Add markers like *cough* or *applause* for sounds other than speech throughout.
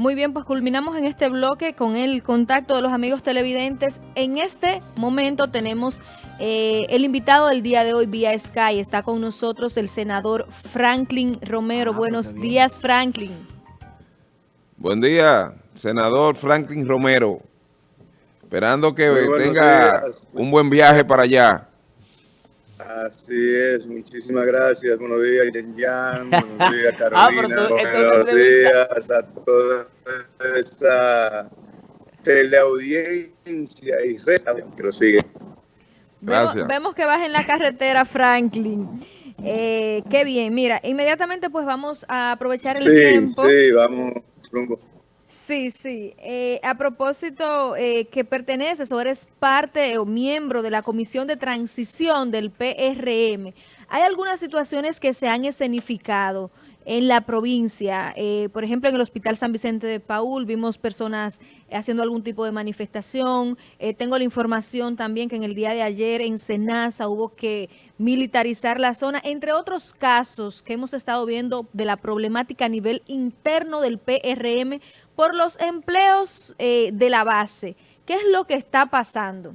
Muy bien, pues culminamos en este bloque con el contacto de los amigos televidentes. En este momento tenemos eh, el invitado del día de hoy vía Sky. Está con nosotros el senador Franklin Romero. Ah, pues Buenos días, Franklin. Buen día, senador Franklin Romero. Esperando que tenga un buen viaje para allá. Así es, muchísimas gracias. Buenos días, Jan. Buenos días, *laughs* ah, Carolina. Buenos días a toda esa teleaudiencia y resta que lo sigue. Gracias. Vemos, que vas en la carretera, Franklin. Eh, qué bien. Mira, inmediatamente pues vamos a aprovechar el tiempo. Sí, sí, vamos rumbo Sí, sí. Eh, a propósito, eh, que perteneces o eres parte o miembro de la Comisión de Transición del PRM, ¿hay algunas situaciones que se han escenificado en la provincia? Eh, por ejemplo, en el Hospital San Vicente de Paul vimos personas haciendo algún tipo de manifestación. tengo la información también que en el día de ayer en Senasa hubo que militarizar la zona, entre otros casos que hemos estado viendo de la problemática a nivel interno del PRM por los empleos eh, de la base. ¿Qué es lo que está pasando?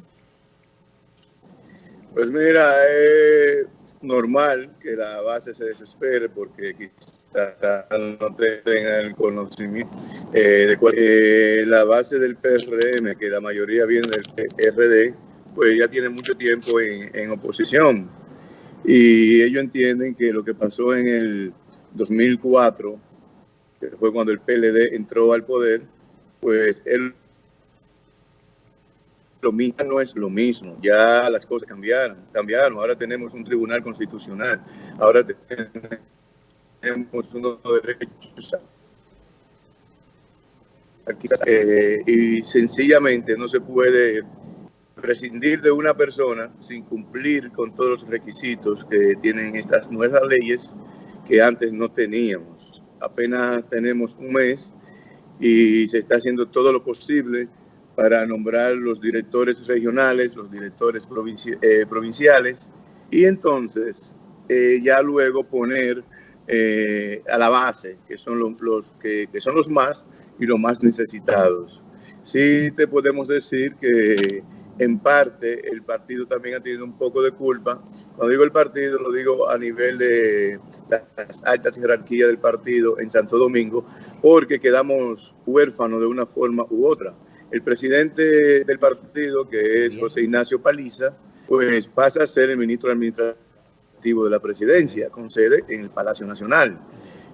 Pues mira, es normal que la base se desespere porque quizás no tengan el conocimiento eh, de cuál, eh, la base del PRM, que la mayoría viene del PRD, pues ya tiene mucho tiempo en, en oposición. Y ellos entienden que lo que pasó en el 2004 fue cuando el PLD entró al poder, pues él lo mismo no es lo mismo, ya las cosas cambiaron, cambiaron, ahora tenemos un tribunal constitucional, ahora tenemos unos derechos eh, y sencillamente no se puede prescindir de una persona sin cumplir con todos los requisitos que tienen estas nuevas leyes que antes no teníamos apenas tenemos un mes y se está haciendo todo lo posible para nombrar los directores regionales, los directores eh, provinciales y entonces eh, ya luego poner eh, a la base, que son los, que, que, son los más y los más necesitados. Sí te podemos decir que en parte el partido también ha tenido un poco de culpa. Cuando digo el partido, lo digo a nivel de las altas jerarquías del partido en Santo Domingo, porque quedamos huérfanos de una forma u otra. El presidente del partido, que es José Ignacio Paliza, pues pasa a ser el ministro administrativo de la presidencia, con sede en el Palacio Nacional.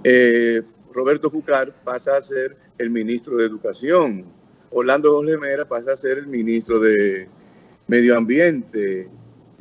Eh, Roberto Fucar pasa a ser el ministro de Educación. Orlando Jorge Mera pasa a ser el ministro de Medio Ambiente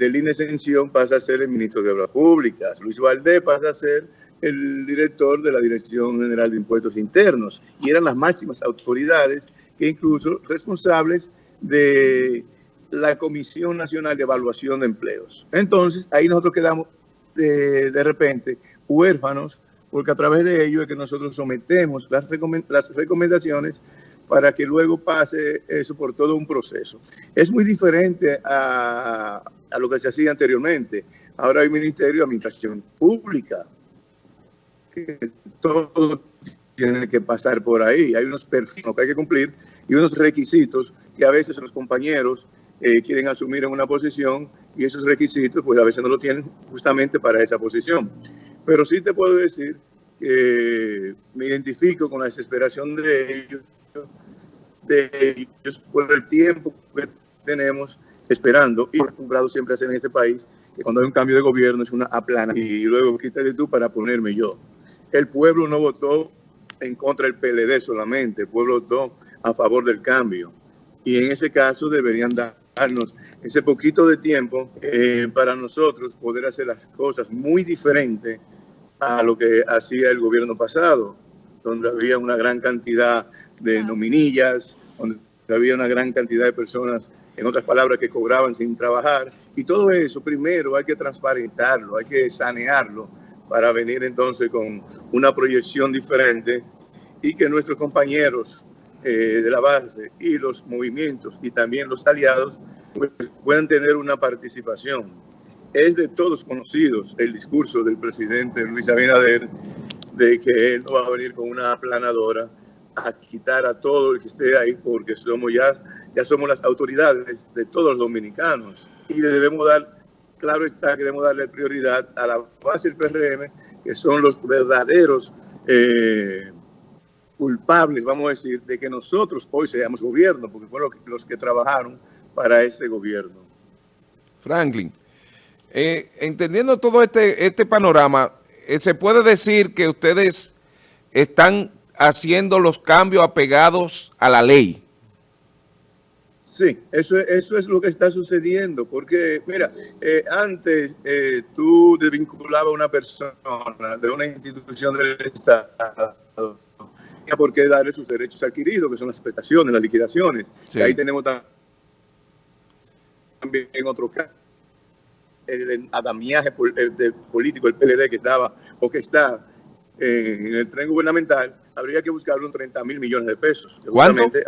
INE Exención pasa a ser el ministro de Obras Públicas, Luis Valdés pasa a ser el director de la Dirección General de Impuestos Internos y eran las máximas autoridades que incluso responsables de la Comisión Nacional de Evaluación de Empleos. Entonces, ahí nosotros quedamos de, de repente huérfanos porque a través de ello es que nosotros sometemos las, las recomendaciones para que luego pase eso por todo un proceso. Es muy diferente a, a lo que se hacía anteriormente. Ahora hay Ministerio de Administración Pública, que todo tiene que pasar por ahí. Hay unos perfiles que hay que cumplir y unos requisitos que a veces los compañeros eh, quieren asumir en una posición y esos requisitos pues a veces no lo tienen justamente para esa posición. Pero sí te puedo decir que me identifico con la desesperación de ellos de ellos por el tiempo que tenemos esperando y acostumbrado siempre a hacer en este país que cuando hay un cambio de gobierno es una aplana. Y luego quítate tú para ponerme yo. El pueblo no votó en contra del PLD solamente, el pueblo votó a favor del cambio. Y en ese caso deberían darnos ese poquito de tiempo eh, para nosotros poder hacer las cosas muy diferentes a lo que hacía el gobierno pasado, donde había una gran cantidad de nominillas, donde había una gran cantidad de personas, en otras palabras, que cobraban sin trabajar. Y todo eso primero hay que transparentarlo, hay que sanearlo para venir entonces con una proyección diferente y que nuestros compañeros eh, de la base y los movimientos y también los aliados pues, puedan tener una participación. Es de todos conocidos el discurso del presidente Luis Abinader de que él no va a venir con una aplanadora a quitar a todo el que esté ahí porque somos ya, ya somos las autoridades de todos los dominicanos y debemos dar, claro está que debemos darle prioridad a la base del PRM, que son los verdaderos eh, culpables, vamos a decir, de que nosotros hoy seamos gobierno, porque fueron los que trabajaron para este gobierno. Franklin, eh, entendiendo todo este, este panorama, eh, se puede decir que ustedes están haciendo los cambios apegados a la ley. Sí, eso, eso es lo que está sucediendo, porque, mira, eh, antes eh, tú desvinculabas a una persona de una institución del Estado por qué darle sus derechos adquiridos, que son las prestaciones, las liquidaciones. Y ahí tenemos también en otro caso el adamiaje político, el PLD que estaba o que está en el tren gubernamental, habría que buscar unos 30 mil millones de pesos. Que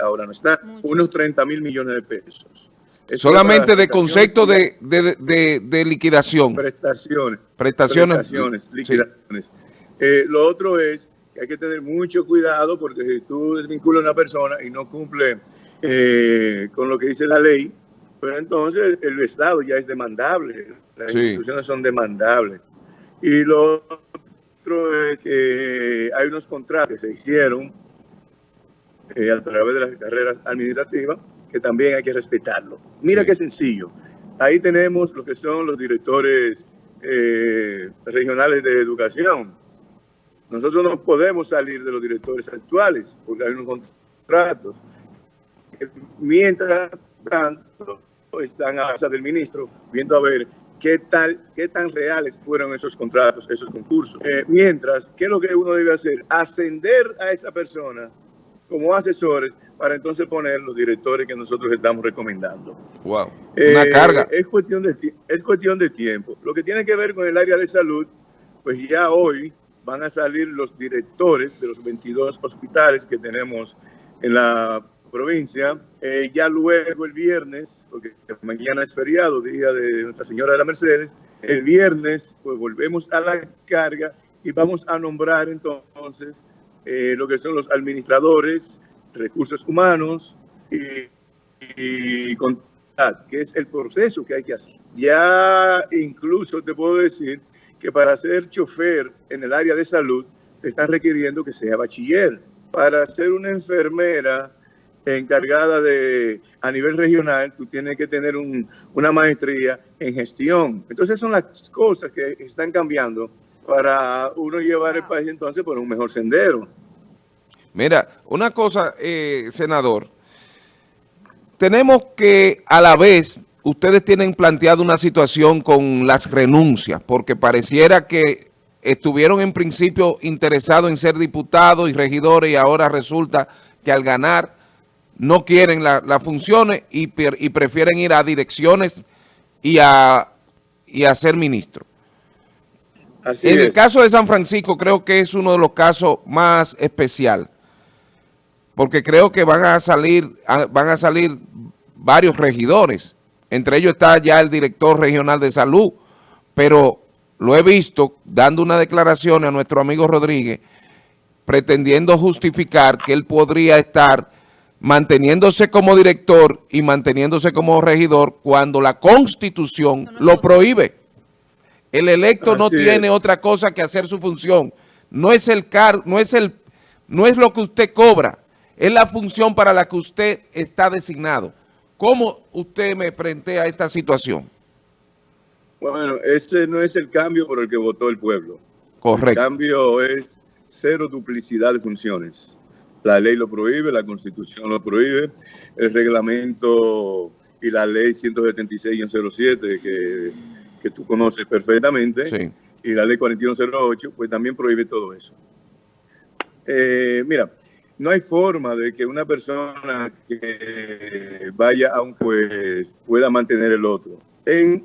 ahora no está. Unos 30 mil millones de pesos. Solamente de concepto de, de, liquidación. Prestaciones. Prestaciones. Prestaciones, liquidaciones. Eh, lo otro es que hay que tener mucho cuidado porque si tú desvinculas a una persona y no cumple eh, con lo que dice la ley, pero entonces el Estado ya es demandable. Las instituciones son demandables. Y lo otro es que hay unos contratos que se hicieron eh, a través de las carreras administrativas que también hay que respetarlo. Mira qué sencillo. Ahí tenemos lo que son los directores eh, regionales de educación. Nosotros no podemos salir de los directores actuales porque hay unos contratos. Mientras tanto, están a casa del ministro viendo a ver qué, tal, qué tan reales fueron esos contratos, esos concursos. Eh, mientras, ¿qué es lo que uno debe hacer? Ascender a esa persona como asesores para entonces poner los directores que nosotros estamos recomendando. Wow, una eh, carga. Es cuestión, de, es cuestión de tiempo. Lo que tiene que ver con el área de salud, pues ya hoy van a salir los directores de los 22 hospitales que tenemos en la provincia. Eh, ya luego el viernes, porque mañana es feriado, día de Nuestra Señora de la Mercedes, el viernes pues volvemos a la carga y vamos a nombrar entonces eh, lo que son los administradores, recursos humanos y, y que es el proceso que hay que hacer. Ya incluso te puedo decir que para ser chofer en el área de salud te están requiriendo que sea bachiller. Para ser una enfermera encargada de, a nivel regional, tú tienes que tener una maestría en gestión. Entonces son las cosas que están cambiando para uno llevar el país entonces por un mejor sendero. Mira, una cosa, eh, senador, tenemos que a la vez, ustedes tienen planteado una situación con las renuncias, porque pareciera que estuvieron en principio interesados en ser diputados y regidores y ahora resulta que al ganar no quieren las funciones y, prefieren ir a direcciones y a, y a ser ministro. en el caso de San Francisco creo que es uno de los casos más especial, porque creo que van a salir, van a salir varios regidores, entre ellos está ya el director regional de salud, pero lo he visto dando una declaración a nuestro amigo Rodríguez, pretendiendo justificar que él podría estar manteniéndose como director y manteniéndose como regidor cuando la Constitución lo prohíbe. El electo no tiene otra cosa que hacer su función. No es el car no es el no es lo que usted cobra, es la función para la que usted está designado. ¿Cómo usted me a esta situación? Bueno, ese no es el cambio por el que votó el pueblo. Correcto. El cambio es cero duplicidad de funciones. La ley lo prohíbe, la constitución lo prohíbe, el reglamento y la ley 176-07 que, que tú conoces perfectamente, y la ley 4108, pues también prohíbe todo eso. Eh, mira, no hay forma de que una persona que vaya a un juez pueda mantener el otro en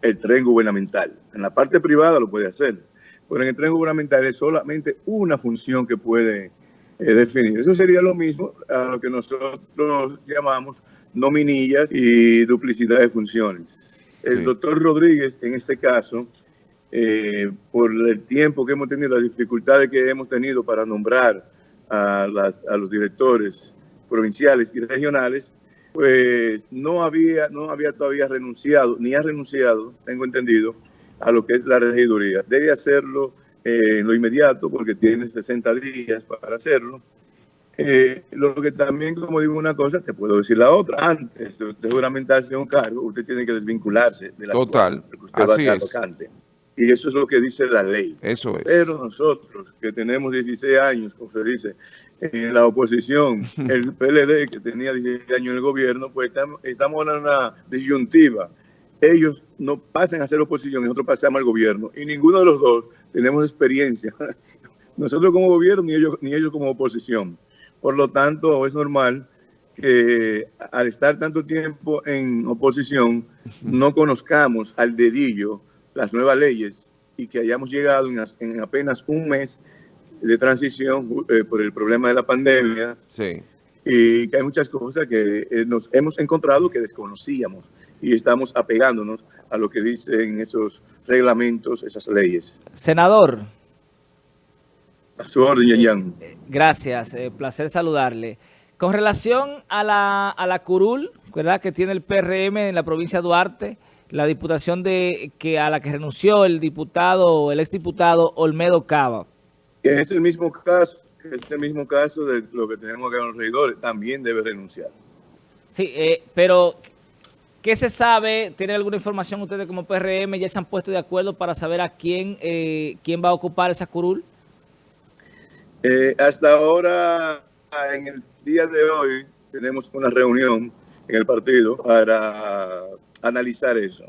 el tren gubernamental. En la parte privada lo puede hacer, pero en el tren gubernamental es solamente una función que puede eh, definir. Eso sería lo mismo a lo que nosotros llamamos nominillas y duplicidad de funciones. El doctor Rodríguez, en este caso, eh, por el tiempo que hemos tenido, las dificultades que hemos tenido para nombrar a, las, a los directores provinciales y regionales, pues no había, no había todavía renunciado, ni ha renunciado, tengo entendido, a lo que es la regiduría. Debe hacerlo eh, en lo inmediato porque tiene 60 días para hacerlo. Eh, lo que también, como digo una cosa, te puedo decir la otra. Antes de usted juramentarse un cargo, usted tiene que desvincularse de la Total, porque usted así va a es. vacante. Y eso es lo que dice la ley. Eso es. Pero nosotros, que tenemos 16 años, como se dice, en la oposición, *laughs* el PLD, que tenía 16 años en el gobierno, pues estamos en una disyuntiva. Ellos no pasan a ser oposición, nosotros pasamos al gobierno. Y ninguno de los dos tenemos experiencia. *laughs* Nosotros como gobierno, ni ellos, ni ellos como oposición. Por lo tanto, es normal que al estar tanto tiempo en oposición, no conozcamos al dedillo las nuevas leyes y que hayamos llegado en, as- en apenas un mes de transición eh, por el problema de la pandemia Sí. Y que hay muchas cosas que eh, nos hemos encontrado que desconocíamos y estamos apegándonos a lo que dicen esos reglamentos, esas leyes. Senador, A su orden, Yan. gracias, eh, placer saludarle. Con relación a la, a la curul, ¿verdad? Que tiene el PRM en la provincia de Duarte, la diputación de que a la que renunció el diputado, el exdiputado Olmedo Cava. Es el mismo caso, que es el mismo caso de lo que tenemos acá en los regidores, también debe renunciar. Sí, eh, pero ¿qué se sabe? ¿Tienen alguna información ustedes como PRM? ¿Ya se han puesto de acuerdo para saber a quién, eh, quién va a ocupar esa curul? Eh, hasta ahora, en el día de hoy, tenemos una reunión en el partido para analizar eso.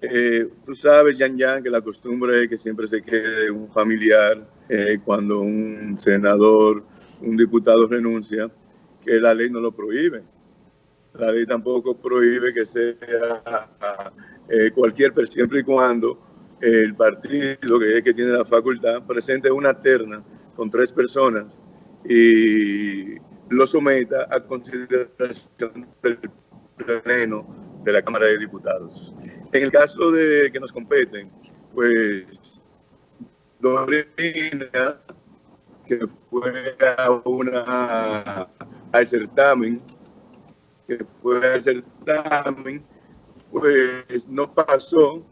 Eh, tú sabes, Yan Yan, que la costumbre es que siempre se quede un familiar eh, cuando un senador, un diputado renuncia, que la ley no lo prohíbe. La ley tampoco prohíbe que sea eh, cualquier, pero siempre y cuando el partido, que que tiene la facultad, presente una terna con tres personas y lo someta a consideración del pleno de la Cámara de Diputados. En el caso de que nos competen, pues Dorina, que fue una, al certamen, que fue al certamen, pues no pasó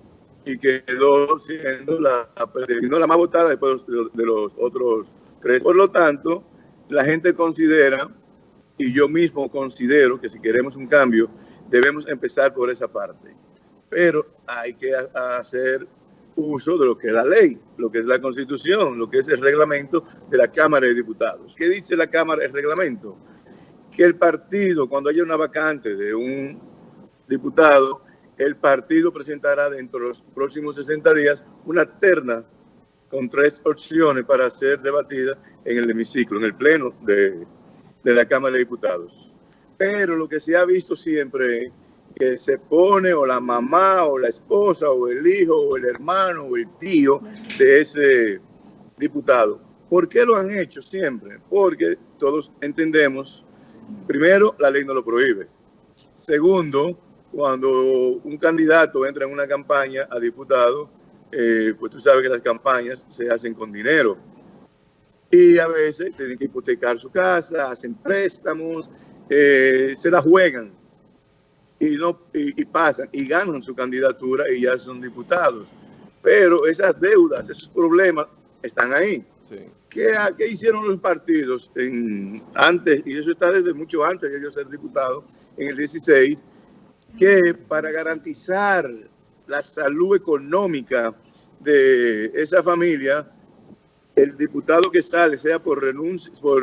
y quedó siendo la, no la más votada después de los, otros tres. Por lo tanto, la gente considera, y yo mismo considero que si queremos un cambio, debemos empezar por esa parte. Pero hay que hacer uso de lo que es la ley, lo que es la constitución, lo que es el reglamento de la Cámara de Diputados. ¿Qué dice la Cámara, el reglamento? Que el partido, cuando haya una vacante de un diputado, el partido presentará dentro de los próximos 60 días una terna con tres opciones para ser debatida en el hemiciclo, en el pleno de, de la Cámara de Diputados. Pero lo que se ha visto siempre que se pone o la mamá o la esposa o el hijo o el hermano o el tío de ese diputado. ¿Por qué lo han hecho siempre? Porque todos entendemos, primero, la ley no lo prohíbe. Segundo, cuando un candidato entra en una campaña a diputado, eh, pues tú sabes que las campañas se hacen con dinero. Y a veces tienen que hipotecar su casa, hacen préstamos, eh, se la juegan y, no, y, y pasan y ganan su candidatura y ya son diputados. Pero esas deudas, esos problemas están ahí. Sí. ¿Qué, qué hicieron los partidos en, antes, y eso está desde mucho antes de yo ser diputado, en el 16, que para garantizar la salud económica de esa familia, el diputado que sale, sea por renuncia, por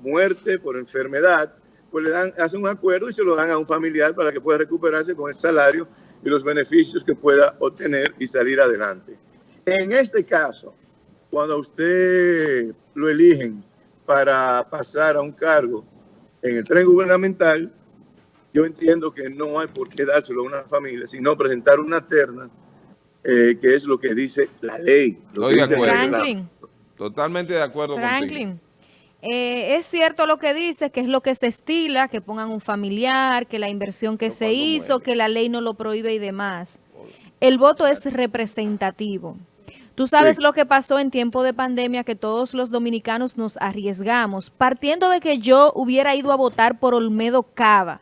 muerte, por enfermedad, pues le dan, hacen un acuerdo y se lo dan a un familiar para que pueda recuperarse con el salario y los beneficios que pueda obtener y salir adelante. En este caso, cuando a usted lo eligen para pasar a un cargo en el tren gubernamental, yo entiendo que no hay por qué dárselo a una familia, sino presentar una terna, eh, que es lo que dice la ley. lo Estoy que de acuerdo. Franklin, Totalmente de acuerdo contigo. Eh, es cierto lo que dices, que es lo que se estila, que pongan un familiar, que la inversión que Pero se hizo, muere. que la ley no lo prohíbe y demás. El voto es representativo. Tú sabes lo que pasó en tiempo de pandemia, que todos los dominicanos nos arriesgamos, partiendo de que yo hubiera ido a votar por Olmedo Cava,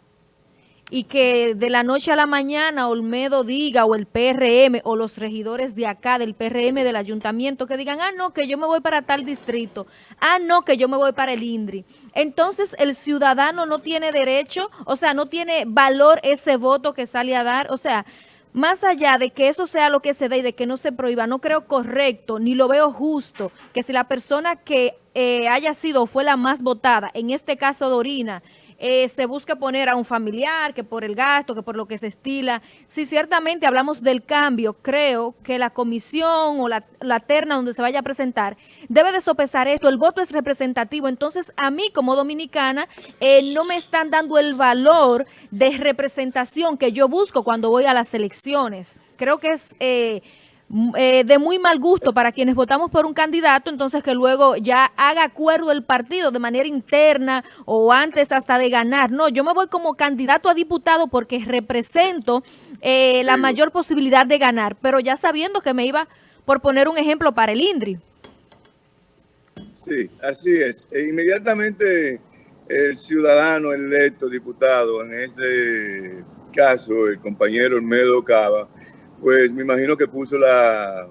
y que de la noche a la mañana Olmedo diga o el PRM o los regidores de acá del PRM del ayuntamiento que digan, ah, no, que yo me voy para tal distrito, ah, no, que yo me voy para el INDRI. Entonces el ciudadano no tiene derecho, o sea, no tiene valor ese voto que sale a dar, o sea, más allá de que eso sea lo que se dé y de que no se prohíba, no creo correcto ni lo veo justo que si la persona que eh, haya sido o fue la más votada, en este caso Dorina, eh, se busca poner a un familiar, que por el gasto, que por lo que se estila. Si ciertamente hablamos del cambio, creo que la comisión o la, terna donde se vaya a presentar debe de sopesar esto. El voto es representativo, entonces a mí como dominicana eh, no me están dando el valor de representación que yo busco cuando voy a las elecciones. Creo que es... Eh, eh, de muy mal gusto para quienes votamos por un candidato, entonces que luego ya haga acuerdo el partido de manera interna o antes hasta de ganar. No, yo me voy como candidato a diputado porque represento eh, la mayor posibilidad de ganar, pero ya sabiendo que me iba, por poner un ejemplo, para el INDRI. Sí, así es. E inmediatamente el ciudadano electo diputado, en este caso el compañero Olmedo Cava, pues me imagino que puso la,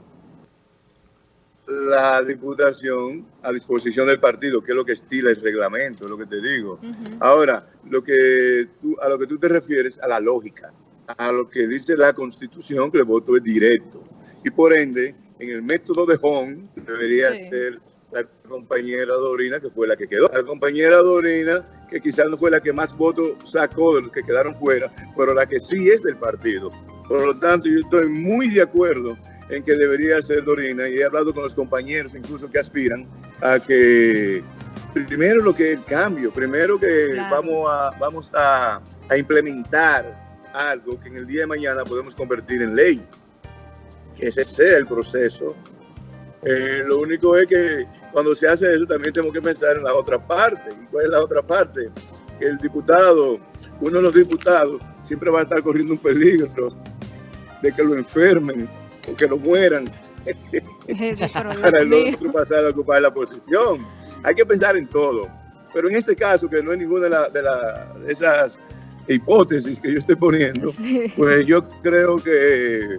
la diputación a disposición del partido, que es lo que estila el reglamento, es lo que te digo. Ahora, lo que a lo que tú te refieres, a la lógica, a lo que dice la Constitución, que el voto es directo. Y por ende, en el método de Hong, debería ser la compañera Dorina, que fue la que quedó. La compañera Dorina, que quizás no fue la que más votos sacó de los que quedaron fuera, pero la que sí es del partido. Por lo tanto, yo estoy muy de acuerdo en que debería ser Dorina y he hablado con los compañeros incluso que aspiran a que primero lo que es el cambio, primero que vamos, a, vamos a, implementar algo que en el día de mañana podemos convertir en ley, que ese sea el proceso. Eh, lo único es que cuando se hace eso también tenemos que pensar en la otra parte. ¿Y cuál es la otra parte? El diputado, uno de los diputados, siempre va a estar corriendo un peligro de que lo enfermen o que lo mueran *laughs* para el otro pasar a ocupar la posición. Hay que pensar en todo. Pero en este caso, que no es ninguna de, de, esas hipótesis que yo estoy poniendo, *laughs* pues yo creo que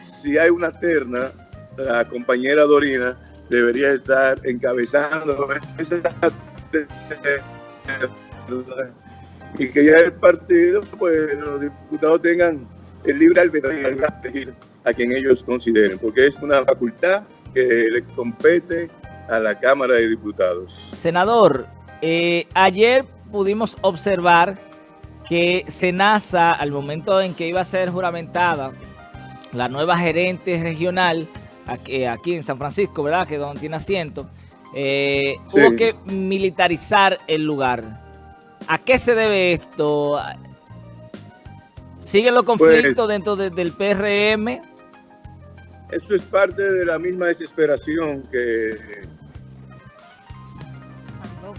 si hay una terna, la compañera Dorina debería estar encabezando esa y que ya el partido, pues los diputados tengan el libre albedrío a quien ellos consideren, porque es una facultad que le compete a la Cámara de Diputados. Senador, eh, ayer pudimos observar que Senasa, al momento en que iba a ser juramentada la nueva gerente regional aquí, aquí en San Francisco, ¿verdad? Que donde tiene asiento, eh, hubo que militarizar el lugar. ¿A qué se debe esto? ¿Siguen los conflictos pues, dentro del PRM? Eso es parte de la misma desesperación que,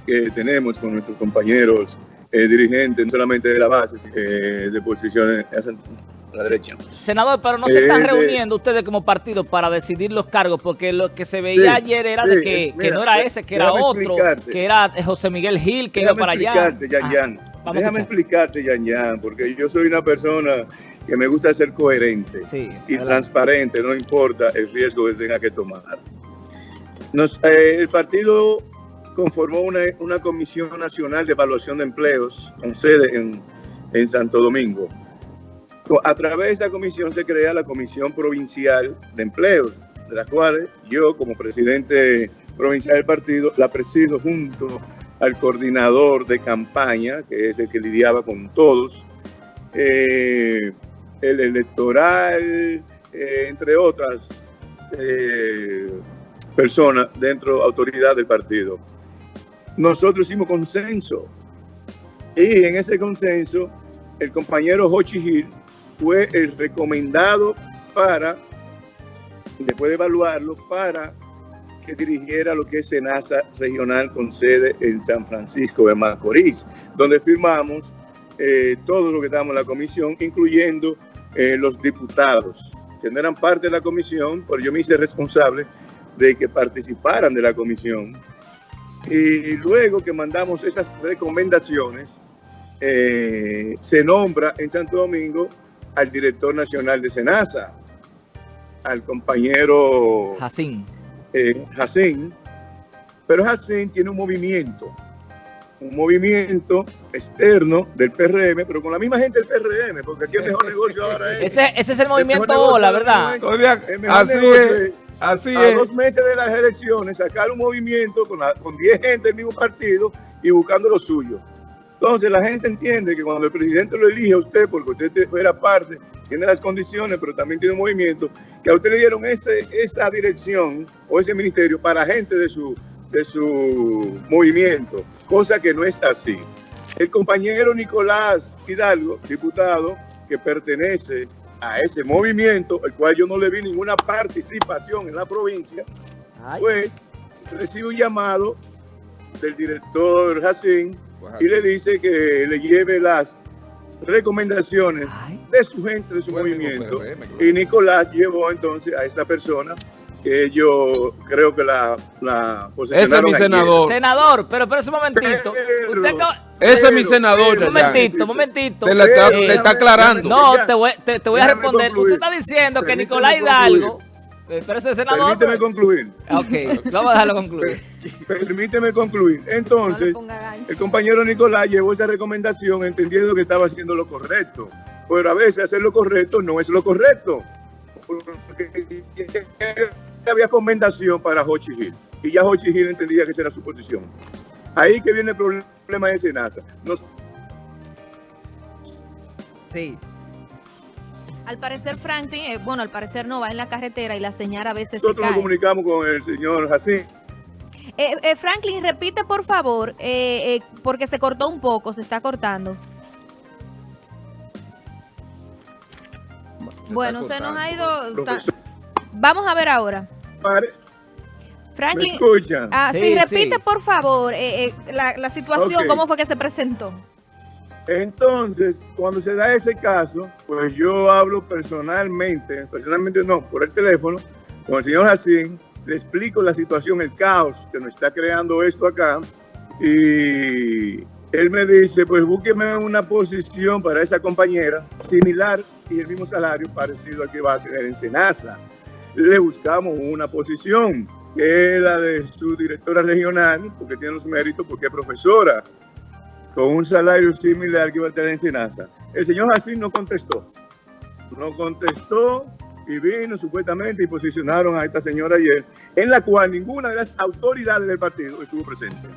que tenemos con nuestros compañeros eh, dirigentes, no solamente de la base, eh, de posiciones a la derecha. Senador, pero no se están eh, reuniendo ustedes como partido para decidir los cargos, porque lo que se veía ayer era de que, no era ese, que era otro, que era José Miguel Gil, que iba para allá. Déjame explicarte, Yan Yan, porque yo soy una persona que me gusta ser coherente y transparente, no importa el riesgo que tenga que tomar. Eh, el partido conformó una, comisión nacional de evaluación de empleos con sede en, en Santo Domingo. A través de esa comisión se crea la Comisión Provincial de Empleos, de la cual yo como presidente provincial del partido la presido junto al coordinador de campaña, que es el que lidiaba con todos, eh, el electoral, eh, entre otras eh, personas dentro, autoridad del partido. Nosotros hicimos consenso y en ese consenso el compañero Hochi Gil fue el recomendado para, después de evaluarlo, para que dirigiera lo que es SENASA regional con sede en San Francisco de Macorís, donde firmamos eh, todo lo que damos en la comisión, incluyendo eh, los diputados que no eran parte de la comisión, pero yo me hice responsable de que participaran de la comisión. Y luego que mandamos esas recomendaciones, eh, se nombra en Santo Domingo al director nacional de SENASA, al compañero Jacín. Eh, Jacín, pero Jacín tiene un movimiento, un movimiento externo del PRM, pero con la misma gente del PRM, porque aquí el mejor negocio ahora es... Ese, ese es el movimiento ahora ¿verdad? Así es, así a es. dos meses de las elecciones, sacar un movimiento con, la- con 10 gente del mismo partido y buscando lo suyo. Entonces la gente entiende que cuando el presidente lo elige a usted, porque usted te- era parte, tiene las condiciones, pero también tiene un movimiento, que a usted le dieron ese, esa dirección o ese ministerio para gente de su, de su movimiento, cosa que no es así. El compañero Nicolás Hidalgo, diputado, que pertenece a ese movimiento, el cual yo no le vi ninguna participación en la provincia, pues recibe un llamado del director Jacín y le dice que le lleve las recomendaciones ay. De su gente, de su movimiento. PRM, claro. Y Nicolás llevó entonces a esta persona que yo creo que la, la Ese es mi ayer. senador. Senador, pero pero un momentito. Pero- Usted acaba- Ese es mi senador, pero- Un momentito, un momentito. Te la está, Eh, te está aclarando. No, te voy, te, te voy a responder. concluir. Usted está diciendo que Nicolás. Hidalgo, eh, pero ese senador. Permíteme pero- concluir. Ok, vamos a dejarlo concluir. Permíteme concluir. Entonces, el compañero Nicolás llevó esa recomendación entendiendo que estaba haciendo lo correcto. Pero a veces hacer lo correcto no es lo correcto. Porque había recomendación para Hochi Hill. Y ya Hochi Hill entendía que esa era su posición. Ahí que viene el problema de Senasa. Nos Sí. Al parecer Franklin, eh, bueno, al parecer no, va en la carretera y la señal a veces se nosotros nos cae. comunicamos con el señor Jacín. Eh, eh, Franklin, repite por favor, eh, eh, porque se cortó un poco, se está cortando. Bueno, se nos ha ido... Profesor, Vamos a ver ahora. ¿me Franklin, escuchan? ah, sí, Sí, repite sí. por favor eh, eh, la, la situación, cómo fue que se presentó. Entonces, cuando se da ese caso, pues yo hablo personalmente, personalmente no, por el teléfono, con el señor Jacín, le explico la situación, el caos que nos está creando esto acá, y él me dice, pues búsqueme una posición para esa compañera similar y el mismo salario parecido al que va a tener en Senasa. Le buscamos una posición, que es la de su directora regional, porque tiene los méritos, porque es profesora con un salario similar que iba a tener en Senasa. El señor Jacín no contestó. No contestó y vino supuestamente y posicionaron a esta señora ayer, en la cual ninguna de las autoridades del partido estuvo presente.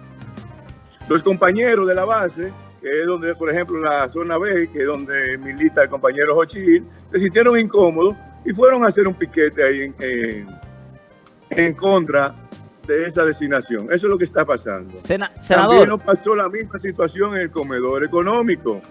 Los compañeros de la base, que es donde, por ejemplo, la zona B, que es donde milita el compañero Jochil, se sintieron incómodos y fueron a hacer un piquete ahí en, en- en contra de esa designación. Eso es lo que está pasando. Sena- También senador, nos pasó la misma situación en el comedor económico,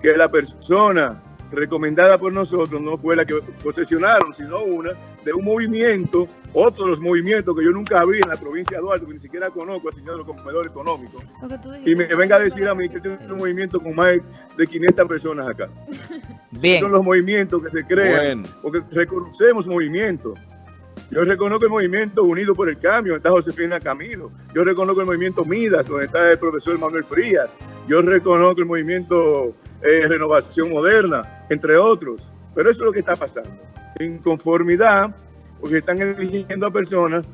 que la persona recomendada por nosotros no fue la que posesionaron, sino una de un movimiento, otro de los movimientos que yo nunca vi en la provincia de Duarte, que ni siquiera conozco al señor del comedor económico, Lo que tú y me venga a decir a mí que tiene un movimiento con más de 500 personas acá. *laughs* bien. Son los movimientos que se crean, Bueno. porque reconocemos movimientos. Yo reconozco el movimiento Unido por el Cambio, donde está Josefina Camilo. Yo reconozco el movimiento Midas, donde está el profesor Manuel Frías. Yo reconozco el movimiento eh, Renovación Moderna, entre otros. Pero eso es lo que está pasando. Inconformidad, porque están eligiendo a personas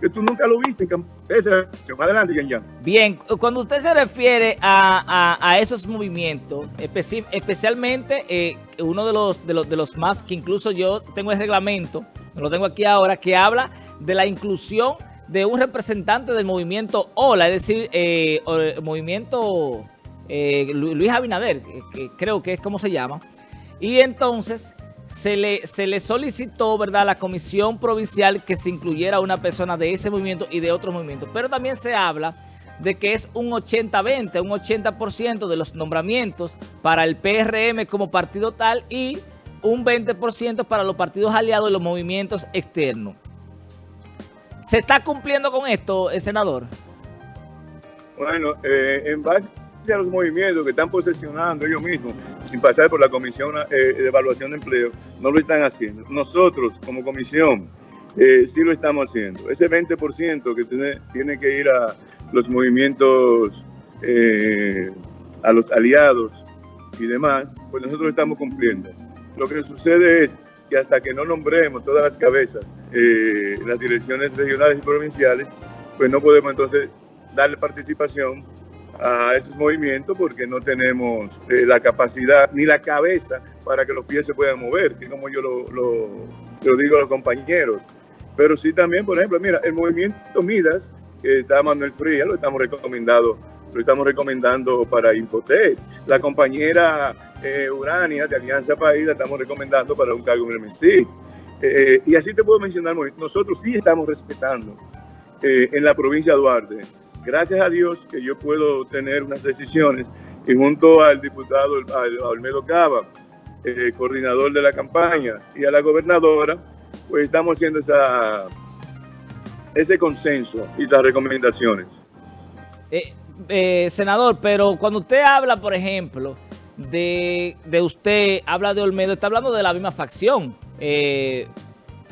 que tú nunca lo viste. en adelante, Yan Yan. Bien, cuando usted se refiere a, a- esos movimientos, especi- especialmente eh, uno de los, de, los, de los más que incluso yo tengo el reglamento, lo tengo aquí ahora, que habla de la inclusión de un representante del movimiento OLA, es decir, eh, el movimiento eh, Lu- Luis Abinader, que, creo que es como se llama, y entonces se le, se le solicitó, ¿verdad?, a la comisión provincial que se incluyera una persona de ese movimiento y de otros movimientos. Pero también se habla de que es un 80-20, un 80% de los nombramientos para el PRM como partido tal y un 20% para los partidos aliados y los movimientos externos. ¿Se está cumpliendo con esto, el senador? Bueno, eh, en base a los movimientos que están posesionando ellos mismos, sin pasar por la Comisión eh, de Evaluación de Empleo, no lo están haciendo. Nosotros, como comisión, eh, sí lo estamos haciendo. Ese 20% que tiene, tiene, que ir a los movimientos, eh, a los aliados y demás, pues nosotros estamos cumpliendo. Lo que sucede es que hasta que no nombremos todas las cabezas las direcciones regionales y provinciales, pues no podemos entonces darle participación a esos movimientos porque no tenemos eh, la capacidad ni la cabeza para que los pies se puedan mover, que como yo lo, se lo digo a los compañeros. Pero sí también, por ejemplo, mira, el movimiento Midas, que está Manuel Fría, lo estamos recomendando, lo estamos recomendando para Infotec. La compañera eh, Urania de Alianza País la estamos recomendando para un cargo en el MSI. Eh, y así te puedo mencionar, nosotros sí estamos respetando eh, en la provincia de Duarte. Gracias a Dios que yo puedo tener unas decisiones y junto al diputado Olmedo Cava, eh, coordinador de la campaña, y a la gobernadora, pues estamos haciendo esa, ese consenso y las recomendaciones. Eh, eh, senador, pero cuando usted habla, por ejemplo, de, de, usted, habla de Olmedo, está hablando de la misma facción.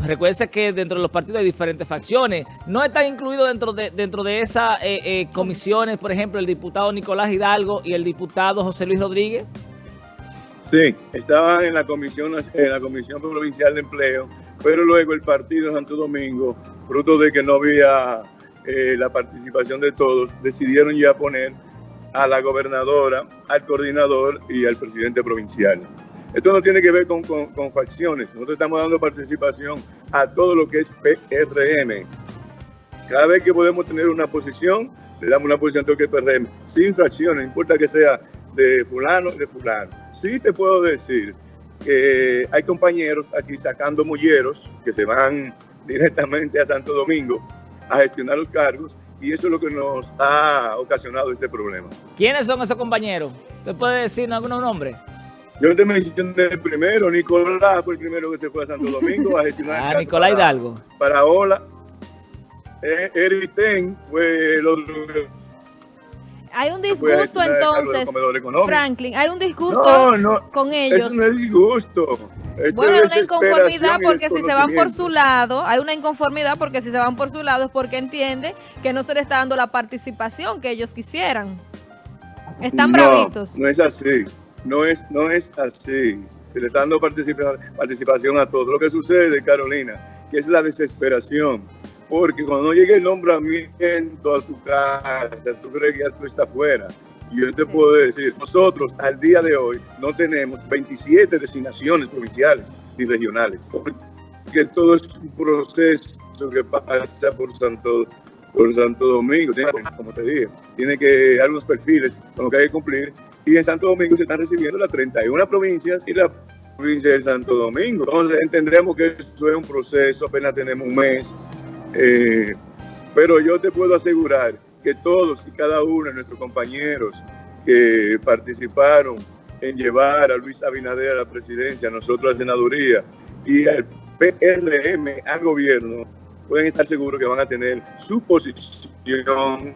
Recuerde que dentro de los partidos hay diferentes facciones. ¿No están incluidos dentro de, dentro de esas eh, eh, comisiones, por ejemplo, el diputado Nicolás Hidalgo y el diputado José Luis Rodríguez? Sí, estaban en la comisión, en la comisión provincial de empleo, pero luego el partido Santo Domingo, fruto de que no había eh, la participación de todos, decidieron ya poner a la gobernadora, al coordinador y al presidente provincial. Esto no tiene que ver con, con, facciones. Nosotros estamos dando participación a todo lo que es PRM. Cada vez que podemos tener una posición, le damos una posición a todo lo que es PRM, sin fracciones, no importa que sea de fulano de fulano. Sí te puedo decir que hay compañeros aquí sacando mulleros que se van *laughs* directamente a Santo Domingo a gestionar los cargos y eso es lo que nos ha ocasionado este problema. ¿Quiénes son esos compañeros? ¿Usted puede decir algunos nombres? Yo te mencioné el primero, Nicolás fue el primero que se fue a Santo Domingo a gestionar. ah, Nicolás para, Hidalgo. Para Ola. Eh, Erviten fue el otro. Hay un disgusto entonces, Franklin, hay un disgusto no, no, con ellos. Eso no es disgusto. Esto bueno, hay una inconformidad porque si se van por su lado, hay una inconformidad porque si se van por su lado es porque entiende que no se le está dando la participación que ellos quisieran. Están no, bravitos. No es así. No es, no es así. Se le está dando participación, a todos. Lo que sucede, Carolina, que es la desesperación. Porque cuando llegue el nombramiento a tu casa, tú crees que ya tú estás fuera. Y yo te sí. puedo decir, nosotros al día de hoy no tenemos 27 designaciones provinciales ni regionales. Porque todo es un proceso que pasa por Santo, por Santo Domingo. Como te dije, tiene que dar unos perfiles con lo que hay que cumplir y en Santo Domingo se están recibiendo las 31 provincias y la provincia de Santo Domingo. Entonces entendemos que eso es un proceso, apenas tenemos un mes, eh, pero yo te puedo asegurar que todos y cada uno de nuestros compañeros que participaron en llevar a Luis Abinader a la presidencia, a nosotros a la senaduría y al PRM al gobierno, pueden estar seguros que van a tener su posición,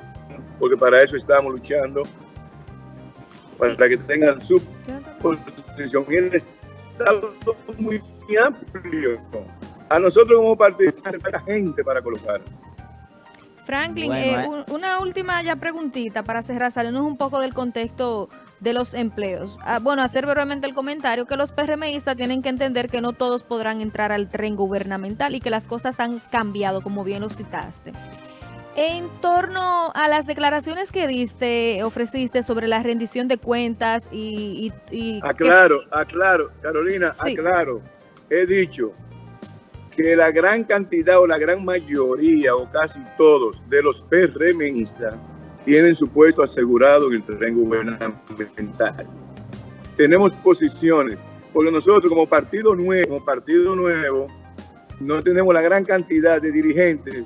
porque para eso estamos luchando para que tengan su posición. Y el Estado muy amplio. A nosotros como partido hace falta gente para colocar. Franklin, bueno, eh, una última ya preguntita para cerrar, saliendo un poco del contexto de los empleos. Ah, bueno, hacer brevemente el comentario que los PRMistas tienen que entender que no todos podrán entrar al tren gubernamental y que las cosas han cambiado, como bien lo citaste. En torno a las declaraciones que diste, ofreciste sobre la rendición de cuentas y... y, y aclaro, que... aclaro, Carolina, sí. aclaro. He dicho que la gran cantidad o la gran mayoría o casi todos de los PRMistas tienen su puesto asegurado en el terreno gubernamental. Tenemos posiciones, porque nosotros como partido nuevo, como partido nuevo, no tenemos la gran cantidad de dirigentes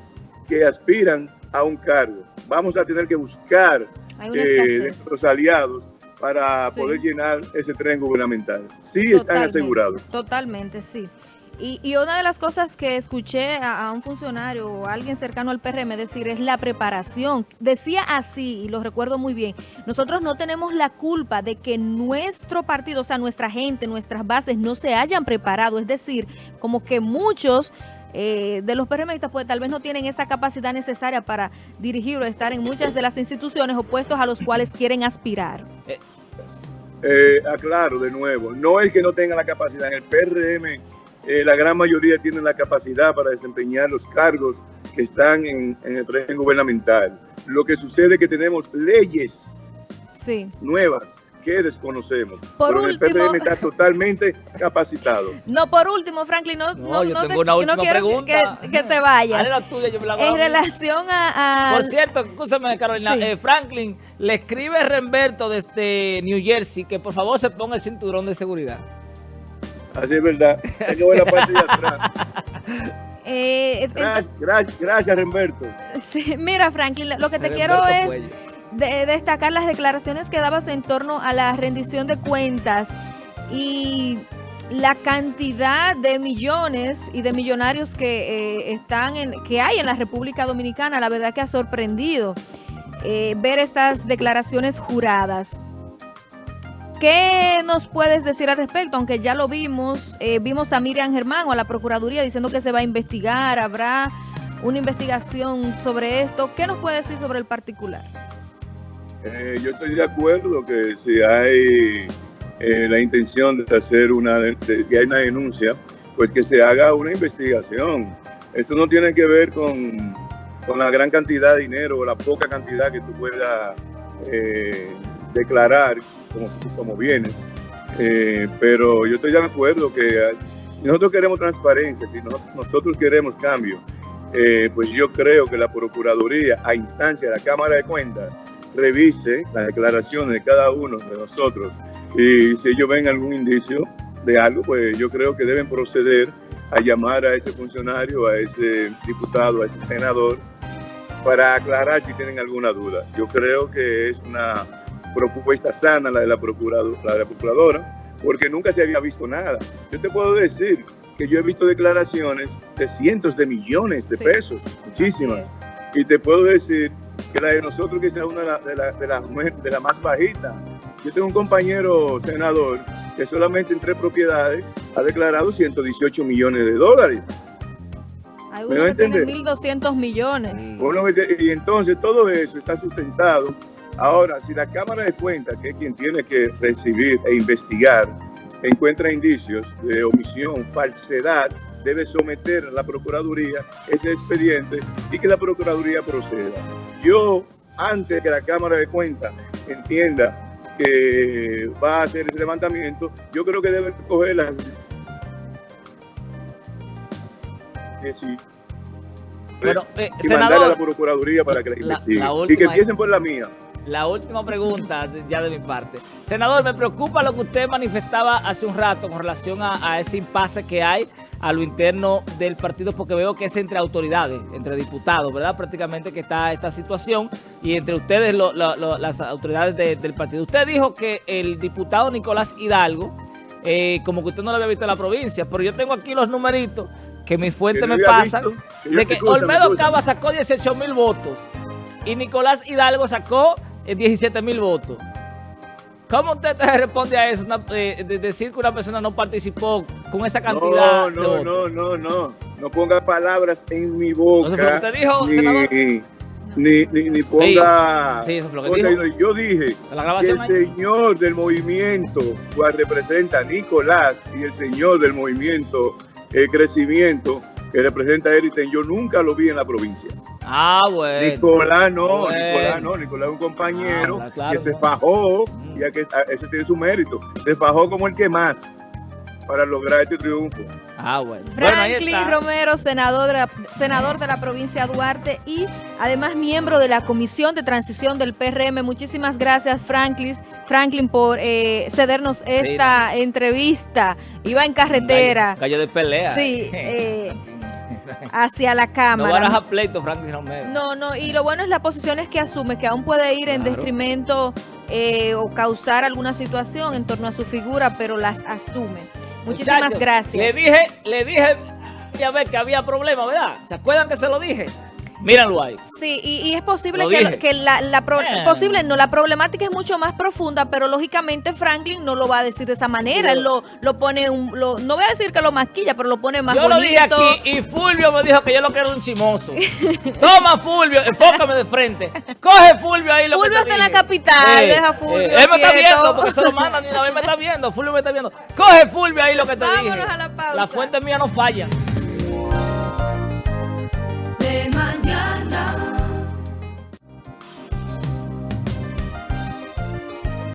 que aspiran a un cargo. Vamos a tener que buscar eh, nuestros aliados para sí. poder llenar ese tren gubernamental. Sí totalmente, están asegurados. Totalmente, sí. Y, y, una de las cosas que escuché a, un funcionario o a alguien cercano al PRM decir es la preparación. Decía así, y lo recuerdo muy bien, nosotros no tenemos la culpa de que nuestro partido, o sea, nuestra gente, nuestras bases no se hayan preparado. Es decir, como que muchos eh, de los PRMistas pues tal vez no tienen esa capacidad necesaria para dirigir o estar en muchas de las instituciones o puestos a los cuales quieren aspirar. Eh, aclaro de nuevo, no es que no tenga la capacidad, en el PRM eh, la gran mayoría tienen la capacidad para desempeñar los cargos que están en, en el régimen gubernamental. Lo que sucede es que tenemos leyes sí. nuevas que desconocemos. Por Pero último, el PRM está totalmente capacitado. *laughs* No, por último, Franklin, no, No, no, yo no tengo te- una última quiero que- pregunta. Que, que te vayas. Dale la tuya, yo me la En relación a... a- Por cierto, escúchame Carolina, Sí. eh, Franklin, le escribe Remberto desde New Jersey que por favor se ponga el cinturón de seguridad. Así es verdad. La parte de atrás. eh, Gracias, gracias, gracias Remberto. sí, mira, Franklin, lo que te Remberto quiero es de- destacar las declaraciones que dabas en torno a la rendición de cuentas y la cantidad de millones y de millonarios que eh, están en que hay en la República Dominicana, la verdad que ha sorprendido eh, ver estas declaraciones juradas. ¿Qué nos puedes decir al respecto? Aunque ya lo vimos, eh, vimos a Miriam Germán o a la Procuraduría diciendo que se va a investigar, habrá una investigación sobre esto. ¿Qué nos puede decir sobre el particular? Eh, yo estoy de acuerdo que si hay eh, la intención de hacer una, de, hay una denuncia, pues que se haga una investigación. Esto no tiene que ver con, la gran cantidad de dinero o la poca cantidad que tú puedas declarar como, bienes. Eh, pero yo estoy de acuerdo que eh, si nosotros queremos transparencia, si no- nosotros queremos cambio, eh, pues yo creo que la Procuraduría, a instancia de la Cámara de Cuentas, revise las declaraciones de cada uno de nosotros y si ellos ven algún indicio de algo, pues yo creo que deben proceder a llamar a ese funcionario, a ese diputado, a ese senador, para aclarar si tienen alguna duda. Yo creo que es una propuesta sana la de la, procurado- la de la procuradora, porque nunca se había visto nada. Yo te puedo decir que yo he visto declaraciones de cientos de millones de Sí. pesos, muchísimas. Y te puedo decir que la de nosotros quizás una de las de la, de la, de la más bajita. Yo tengo un compañero senador que solamente en tres propiedades ha declarado 118 millones de dólares. Hay ¿Me uno que tiene entender? 1.200 millones. Que- Y entonces todo eso está sustentado. Ahora, si la Cámara de Cuentas, que es quien tiene que recibir e investigar, encuentra indicios de omisión, falsedad, debe someter a la Procuraduría ese expediente y que la Procuraduría proceda. Yo, antes que la Cámara de Cuentas entienda que va a hacer ese levantamiento, yo creo que debe coger las... que sí, Bueno, eh, y mandarle a la senador, Procuraduría para que la La- investigue. la y que empiecen por la mía. La última pregunta ya de mi parte. Senador, me preocupa lo que usted manifestaba hace un rato con relación a, a ese impasse que hay a lo interno del partido, porque veo que es entre autoridades, entre diputados, ¿verdad? Prácticamente que está esta situación y entre ustedes, lo- lo- lo- las autoridades de- del partido. Usted dijo que el diputado Nicolás Hidalgo, eh, como que usted no lo había visto en la provincia, pero yo tengo aquí los numeritos que mis fuentes Que me pasan, visto. Que de que Olmedo. Cava sacó 18 mil votos y Nicolás Hidalgo sacó 17 mil votos. ¿Cómo usted te responde a eso? Una- eh, de decir que una persona no participó con esa cantidad No, de no, votos. no, no, no. No ponga palabras en mi boca. No usted dijo, ni, senador. ni, ni, ni ponga... Sí, eso fue lo que cosas. dijo. Yo dije ¿De la que el ahí? señor del movimiento, cual representa a Nicolás, y el señor del movimiento eh, Crecimiento, que representa a Eriten, yo nunca lo vi en la provincia. Ah, bueno. Nicolás no, Bueno. Nicolás no, Nicolás es un compañero Ah, claro, que se fajó, Mm. y a que, a- ese tiene su mérito, se fajó como el que más para lograr este triunfo. Ah, bueno. Franklin. Romero, senador de, la, senador de la provincia de Duarte y además miembro de la Comisión de Transición del PRM. Muchísimas gracias, Franklin, Franklin por eh, cedernos esta entrevista. Iba en carretera gallo de pelea. Sí, *laughs* eh, hacia la no Cámara. baraja pleito, Franklin Romero. No, no, y lo bueno es las posiciones que asume, que aún puede ir en detrimento eh, o causar alguna situación en torno a su figura, pero las asume. Muchísimas Muchachos, gracias. Le dije, le dije, ya ve que había problema, ¿verdad? ¿Se acuerdan que se lo dije? Mírenlo ahí. Sí, y, y es posible Lo que, la, la pro- Eh. posible, no, la problemática es mucho más profunda, pero lógicamente Franklin no lo va a decir de esa manera. Él lo, lo pone, un, lo, no voy a decir que lo masquilla, pero lo pone más Yo bonito. lo dije aquí y Fulvio me dijo que yo lo quiero un chimoso. Toma Fulvio, enfócame de frente. Coge Fulvio ahí lo Fulvio que está en la capital, deja Fulvio él me está viendo porque se lo mandan y una vez me está viendo. Fulvio me está viendo. Coge Fulvio ahí lo que te Vámonos dije. a la pausa. La fuente mía no falla.